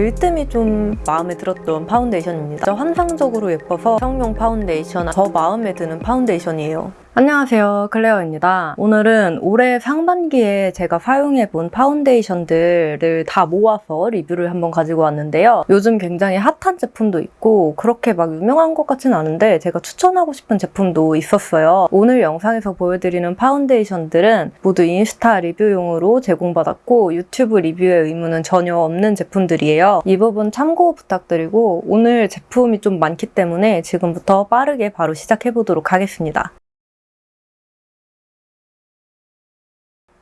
들뜸이 좀 마음에 들었던 파운데이션입니다. 환상적으로 예뻐서 성용 파운데이션 더 마음에 드는 파운데이션이에요. 안녕하세요. 클레어입니다. 오늘은 올해 상반기에 제가 사용해본 파운데이션들을 다 모아서 리뷰를 한번 가지고 왔는데요. 요즘 굉장히 핫한 제품도 있고 그렇게 막 유명한 것 같진 않은데 제가 추천하고 싶은 제품도 있었어요. 오늘 영상에서 보여드리는 파운데이션들은 모두 인스타 리뷰용으로 제공받았고 유튜브 리뷰의 의무는 전혀 없는 제품들이에요. 이 부분 참고 부탁드리고 오늘 제품이 좀 많기 때문에 지금부터 빠르게 바로 시작해보도록 하겠습니다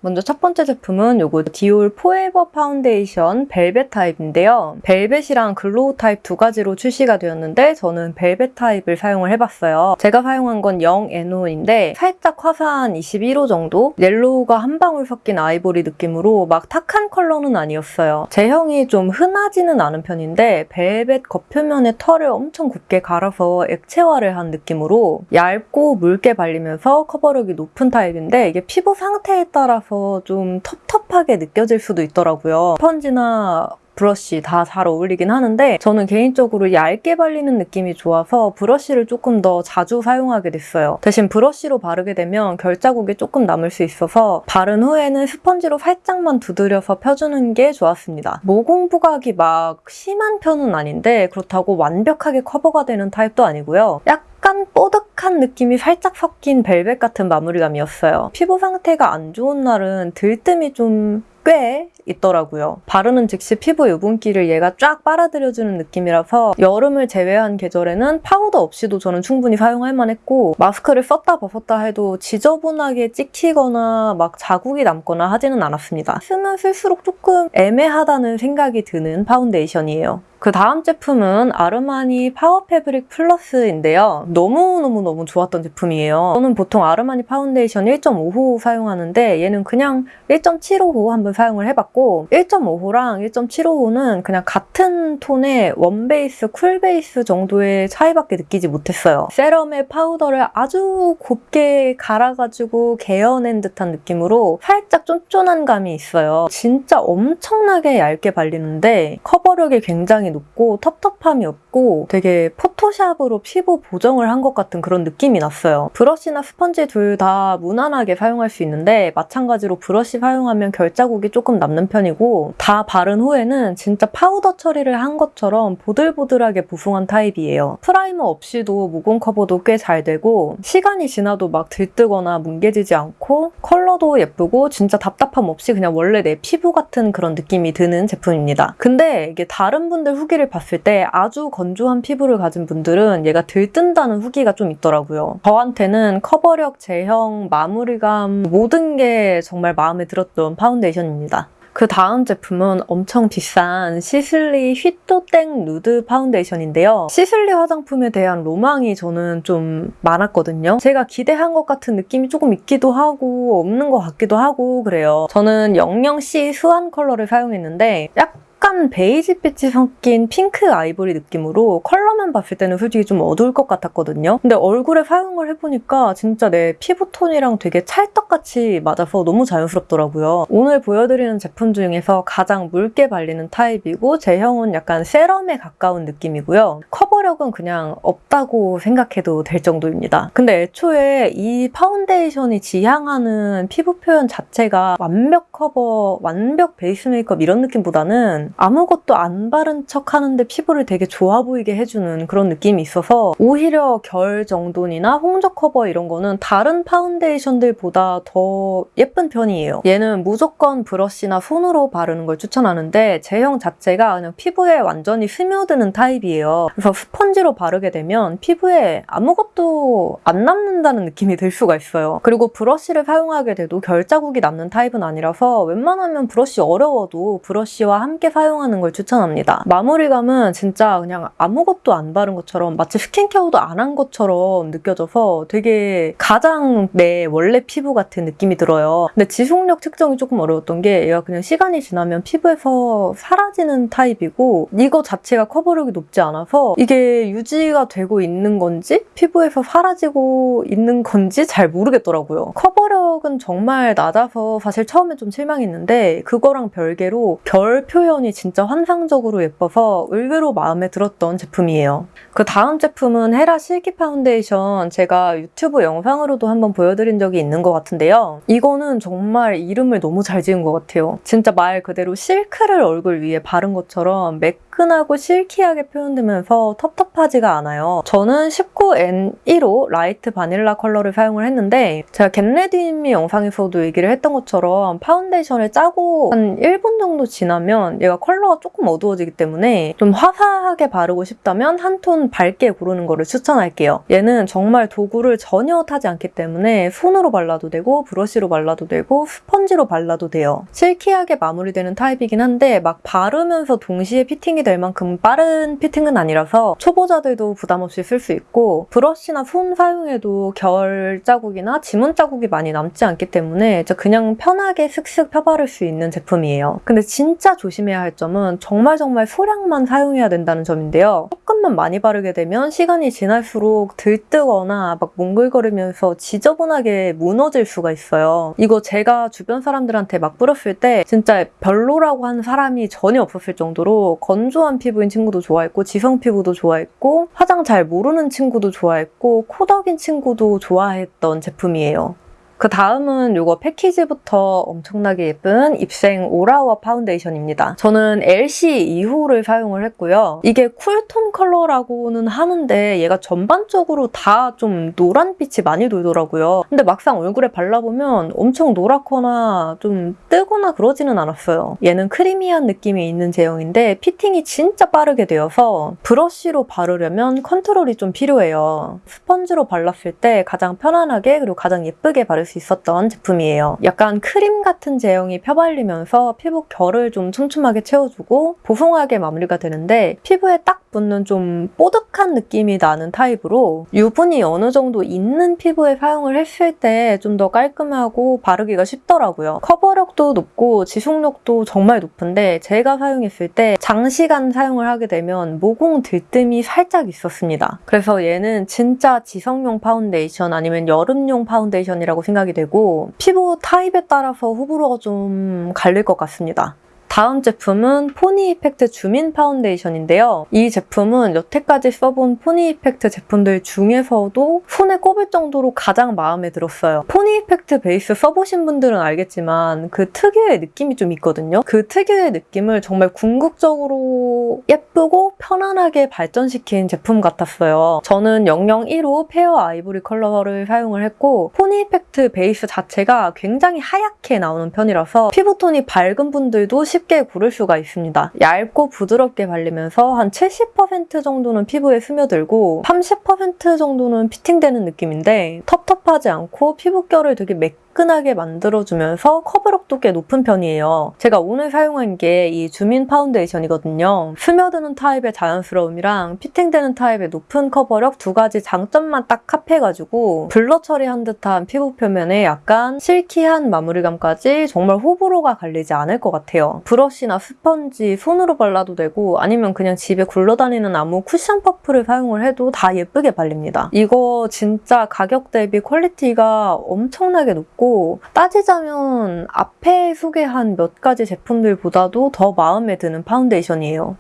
먼저 첫 번째 제품은 요거 디올 포에버 파운데이션 벨벳 타입인데요. 벨벳이랑 glow 타입 두 가지로 출시가 되었는데 저는 벨벳 타입을 사용을 해봤어요. 제가 사용한 건 0NO인데 살짝 화사한 21호 정도? 옐로우가 한 방울 섞인 아이보리 느낌으로 막 컬러는 아니었어요. 제형이 좀 흔하지는 않은 편인데 벨벳 겉표면에 털을 엄청 곱게 갈아서 액체화를 한 느낌으로 얇고 묽게 발리면서 커버력이 높은 타입인데 이게 피부 상태에 따라서 좀 텁텁하게 느껴질 수도 있더라고요. 스펀지나 브러쉬 다 잘 어울리긴 하는데 저는 개인적으로 얇게 발리는 느낌이 좋아서 브러쉬를 조금 더 자주 사용하게 됐어요. 대신 브러쉬로 바르게 되면 결자국이 조금 남을 수 있어서 바른 후에는 스펀지로 살짝만 두드려서 펴주는 게 좋았습니다. 모공 부각이 막 심한 편은 아닌데 그렇다고 완벽하게 커버가 되는 타입도 아니고요. 약간 뽀득한 느낌이 살짝 섞인 벨벳 같은 마무리감이었어요. 피부 상태가 안 좋은 날은 들뜸이 좀 꽤 있더라고요. 바르는 즉시 피부 유분기를 얘가 쫙 빨아들여주는 느낌이라서 여름을 제외한 계절에는 파우더 없이도 저는 충분히 사용할 만했고 마스크를 썼다 벗었다 해도 지저분하게 찍히거나 막 자국이 남거나 하지는 않았습니다. 쓰면 쓸수록 조금 애매하다는 생각이 드는 파운데이션이에요. 그 다음 제품은 아르마니 파워 패브릭 플러스인데요. 너무너무너무 좋았던 제품이에요. 저는 보통 아르마니 파운데이션 1.5호 사용하는데 얘는 그냥 1.75호 한번 사용을 해봤고 1.5호랑 1.75호는 그냥 같은 톤의 warm base, cool base 정도의 차이밖에 느끼지 못했어요. serum에 파우더를 아주 곱게 갈아가지고 개어낸 듯한 느낌으로 살짝 쫀쫀한 감이 있어요. 진짜 엄청나게 얇게 발리는데 커버력이 굉장히 높고 텁텁함이 없고 되게 포토샵으로 피부 보정을 한 것 같은 그런 느낌이 났어요. 브러쉬나 스펀지 둘 다 무난하게 사용할 수 있는데 마찬가지로 브러쉬 사용하면 결자국이 조금 남는 편이고 다 바른 후에는 진짜 파우더 처리를 한 것처럼 보들보들하게 보송한 타입이에요. primer 없이도 모공 커버도 꽤 잘 되고 시간이 지나도 막 들뜨거나 뭉개지지 않고 컬러도 예쁘고 진짜 답답함 없이 그냥 원래 내 피부 같은 그런 느낌이 드는 제품입니다. 근데 이게 다른 분들 후기를 봤을 때 아주 건조한 피부를 가진 분들은 얘가 들뜬다는 후기가 좀 있더라고요. 저한테는 커버력, 제형, 마무리감 모든 게 정말 마음에 들었던 파운데이션입니다. 그 다음 제품은 엄청 비싼 시슬리 휘또땡 누드 파운데이션인데요. 시슬리 화장품에 대한 로망이 저는 좀 많았거든요. 제가 기대한 것 같은 느낌이 조금 있기도 하고 없는 것 같기도 하고 그래요. 저는 00C Swan 컬러를 사용했는데 약 약간 베이지빛이 섞인 핑크 아이보리 느낌으로 컬러만 봤을 때는 솔직히 좀 어두울 것 같았거든요. 근데 얼굴에 사용을 해보니까 진짜 내 피부톤이랑 되게 찰떡같이 맞아서 너무 자연스럽더라고요. 오늘 보여드리는 제품 중에서 가장 묽게 발리는 타입이고 제형은 약간 serum에 가까운 느낌이고요. 커버력은 그냥 없다고 생각해도 될 정도입니다. 근데 애초에 이 파운데이션이 지향하는 피부 표현 자체가 완벽 커버, 완벽 베이스 메이크업 이런 느낌보다는 아무것도 안 바른 척 하는데 피부를 되게 좋아 보이게 해주는 그런 느낌이 있어서 오히려 결 정돈이나 홍조 커버 이런 거는 다른 파운데이션들보다 더 예쁜 편이에요. 얘는 무조건 브러쉬나 손으로 바르는 걸 추천하는데 제형 자체가 그냥 피부에 완전히 스며드는 타입이에요. 그래서 스펀지로 바르게 되면 피부에 아무것도 안 남는다는 느낌이 들 수가 있어요. 그리고 브러쉬를 사용하게 돼도 결자국이 남는 타입은 아니라서 웬만하면 브러쉬 어려워도 브러쉬와 함께 사용하는 걸 추천합니다. 마무리감은 진짜 그냥 아무것도 안 바른 것처럼 마치 스킨케어도 안 한 것처럼 느껴져서 되게 가장 내 원래 피부 같은 느낌이 들어요. 근데 지속력 측정이 조금 어려웠던 게 얘가 그냥 시간이 지나면 피부에서 사라지는 타입이고 이거 자체가 커버력이 높지 않아서 이게 유지가 되고 있는 건지 피부에서 사라지고 있는 건지 잘 모르겠더라고요. 커버력은 정말 낮아서 사실 처음에 좀 실망했는데 그거랑 별개로 결 표현이 진짜 환상적으로 예뻐서 의외로 마음에 들었던 제품이에요. 그 다음 제품은 헤라 실키 파운데이션 제가 유튜브 영상으로도 한번 보여드린 적이 있는 것 같은데요. 이거는 정말 이름을 너무 잘 지은 것 같아요. 진짜 말 그대로 실크를 얼굴 위에 바른 것처럼 매끈하고 silky하게 표현되면서 텁텁하지가 않아요. 저는 19N1호 Light Vanilla 컬러를 사용을 했는데 제가 get ready with me 영상에서도 얘기를 했던 것처럼 파운데이션을 짜고 한 1분 정도 지나면 얘가 컬러가 조금 어두워지기 때문에 좀 화사하게 바르고 싶다면 한 톤 밝게 고르는 거를 추천할게요. 얘는 정말 도구를 전혀 타지 않기 때문에 손으로 발라도 되고 브러쉬로 발라도 되고 스펀지로 발라도 돼요. silky하게 마무리되는 타입이긴 한데 막 바르면서 동시에 fitting이 될 만큼 빠른 fitting은 아니라서 초보자들도 부담 없이 쓸 수 있고 브러쉬나 손 사용해도 결 자국이나 지문 자국이 많이 남지 않기 때문에 그냥 편하게 슥슥 펴바를 수 있는 제품이에요. 근데 진짜 조심해야 할 점은 정말 정말 소량만 사용해야 된다는 점인데요. 조금만 많이 바르게 되면 시간이 지날수록 들뜨거나 막 몽글거리면서 지저분하게 무너질 수가 있어요. 이거 제가 주변 사람들한테 막 뿌렸을 때 진짜 별로라고 하는 사람이 전혀 없었을 정도로 건조 한 피부인 친구도 좋아했고 지성 피부도 좋아했고 화장 잘 모르는 친구도 좋아했고 코덕인 친구도 좋아했던 제품이에요. 그 다음은 이거 패키지부터 엄청나게 예쁜 입생 올아워 파운데이션입니다. 저는 LC 2호를 사용을 했고요. 이게 cool tone 컬러라고는 하는데 얘가 전반적으로 다 좀 노란빛이 많이 돌더라고요. 근데 막상 얼굴에 발라보면 엄청 노랗거나 좀 뜨거나 그러지는 않았어요. 얘는 creamy한 느낌이 있는 제형인데 fitting이 진짜 빠르게 되어서 브러쉬로 바르려면 컨트롤이 좀 필요해요. 스펀지로 발랐을 때 가장 편안하게 그리고 가장 예쁘게 바를 수 있었던 제품이에요. 약간 크림 같은 제형이 펴발리면서 피부 결을 좀 촘촘하게 채워주고 보송하게 마무리가 되는데 피부에 딱 붙는 좀 뽀득한 느낌이 나는 타입으로 유분이 어느 정도 있는 피부에 사용을 했을 때 좀 더 깔끔하고 바르기가 쉽더라고요. 커버력도 높고 지속력도 정말 높은데 제가 사용했을 때 장시간 사용을 하게 되면 모공 들뜸이 살짝 있었습니다. 그래서 얘는 진짜 지성용 파운데이션 아니면 여름용 파운데이션이라고 생각이 되고 피부 타입에 따라서 호불호가 좀 갈릴 것 같습니다. 다음 제품은 포니 이펙트 줌인 파운데이션인데요. 이 제품은 여태까지 써본 포니 이펙트 제품들 중에서도 손에 꼽을 정도로 가장 마음에 들었어요. 포니 이펙트 베이스 써보신 분들은 알겠지만 그 특유의 느낌이 좀 있거든요. 그 특유의 느낌을 정말 궁극적으로 예쁘고 편안하게 발전시킨 제품 같았어요. 저는 001호 fair 아이보리 컬러를 사용을 했고 포니 이펙트 베이스 자체가 굉장히 하얗게 나오는 편이라서 피부톤이 밝은 분들도 쉽게 고를 수가 있습니다. 얇고 부드럽게 발리면서 한 70% 정도는 피부에 스며들고 30% 정도는 피팅되는 느낌인데 텁텁하지 않고 피부결을 되게 매끈하게 만들어주면서 커버력 도 꽤 높은 편이에요. 제가 오늘 사용한 게 이 zoom-in 파운데이션이거든요. 스며드는 타입의 자연스러움이랑 피팅되는 타입의 높은 커버력 두 가지 장점만 딱 합해가지고 blur 처리한 듯한 피부 표면에 약간 silky한 마무리감까지 정말 호불호가 갈리지 않을 것 같아요. 브러쉬나 스펀지 손으로 발라도 되고 아니면 그냥 집에 굴러다니는 아무 쿠션 퍼프를 사용을 해도 다 예쁘게 발립니다. 이거 진짜 가격 대비 quality가 엄청나게 높고 따지자면 앞에 소개한 몇 가지 제품들보다도 더 마음에 드는 파운데이션이에요.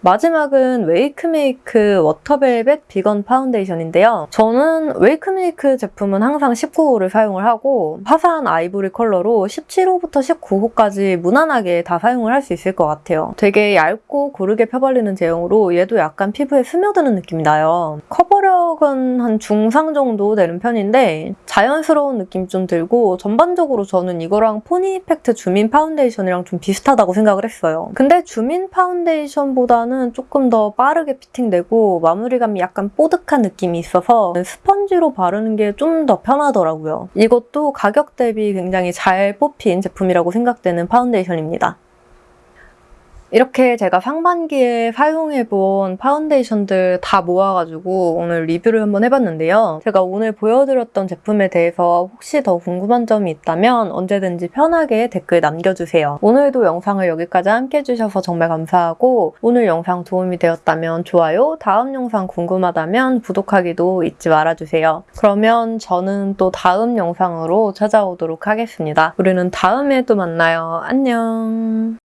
마지막은 웨이크메이크 water velvet 비건 파운데이션인데요. 저는 웨이크메이크 제품은 항상 19호를 사용을 하고 화사한 아이보리 컬러로 17호부터 19호까지 무난하게 다 사용을 할 수 있을 것 같아요. 되게 얇고 고르게 펴발리는 제형으로 얘도 약간 피부에 스며드는 느낌이 나요. 커버력은 한 중상 정도 되는 편인데 자연스러운 느낌 좀 들고 전반적으로 저는 이거랑 포니 이펙트 zoom-in 파운데이션이랑 좀 비슷하다고 생각을 했어요. 근데 zoom-in 파운데이션보다 는는 조금 더 빠르게 피팅되고 마무리감이 약간 뽀득한 느낌이 있어서 스펀지로 바르는 게 좀 더 편하더라고요. 이것도 가격 대비 굉장히 잘 뽑힌 제품이라고 생각되는 파운데이션입니다. 이렇게 제가 상반기에 사용해본 파운데이션들 다 모아가지고 오늘 리뷰를 한번 해봤는데요. 제가 오늘 보여드렸던 제품에 대해서 혹시 더 궁금한 점이 있다면 언제든지 편하게 댓글 남겨주세요. 오늘도 영상을 여기까지 함께 해주셔서 정말 감사하고 오늘 영상 도움이 되었다면 좋아요, 다음 영상 궁금하다면 구독하기도 잊지 말아주세요. 그러면 저는 또 다음 영상으로 찾아오도록 하겠습니다. 우리는 다음에 또 만나요. 안녕.